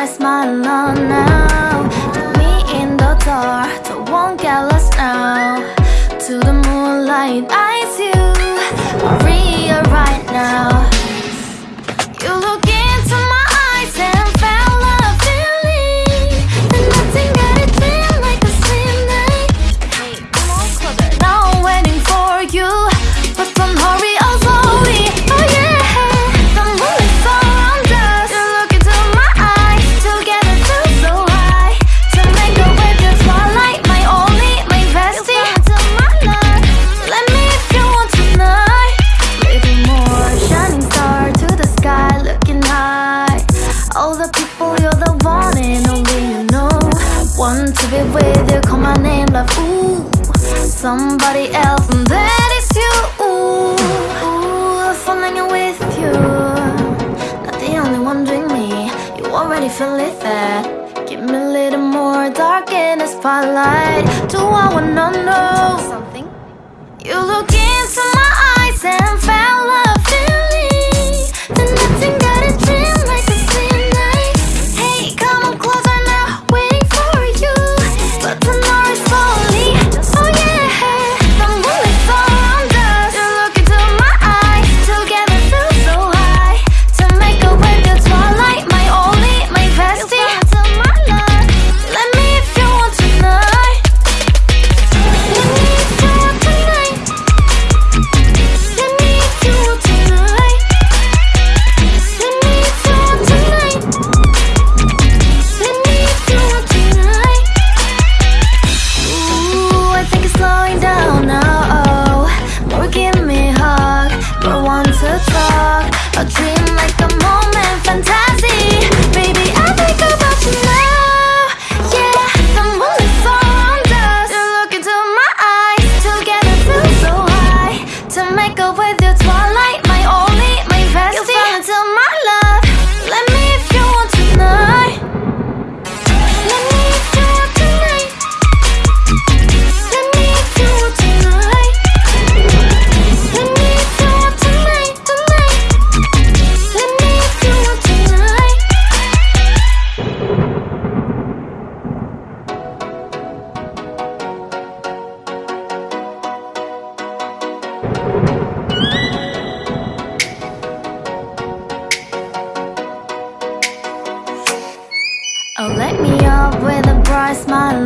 I smile on love, ooh Somebody else, and that is you, ooh, ooh Falling with you. Not the only one doing me. You already feel it there. Give me a little more dark in the spotlight. Do I wanna know something? You look into my eyes and found a dream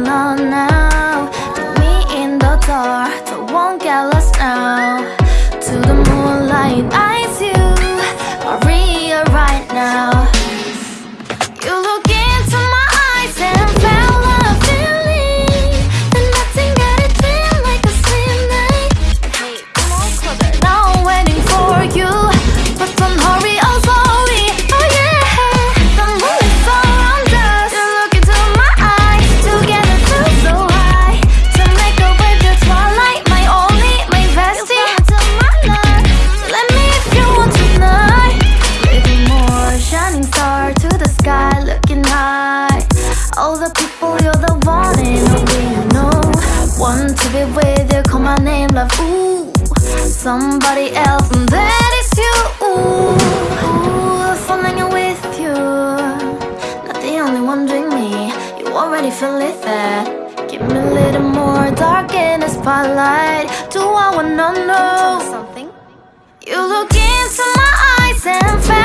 on now. all the people, you're the one and only you know. Want to be with you, call my name, love, ooh Somebody else, and that is you, ooh, ooh Falling with you, not the only one doing me. You already feel it there. Give me a little more dark in the spotlight. Do I wanna know something? You look into my eyes and fast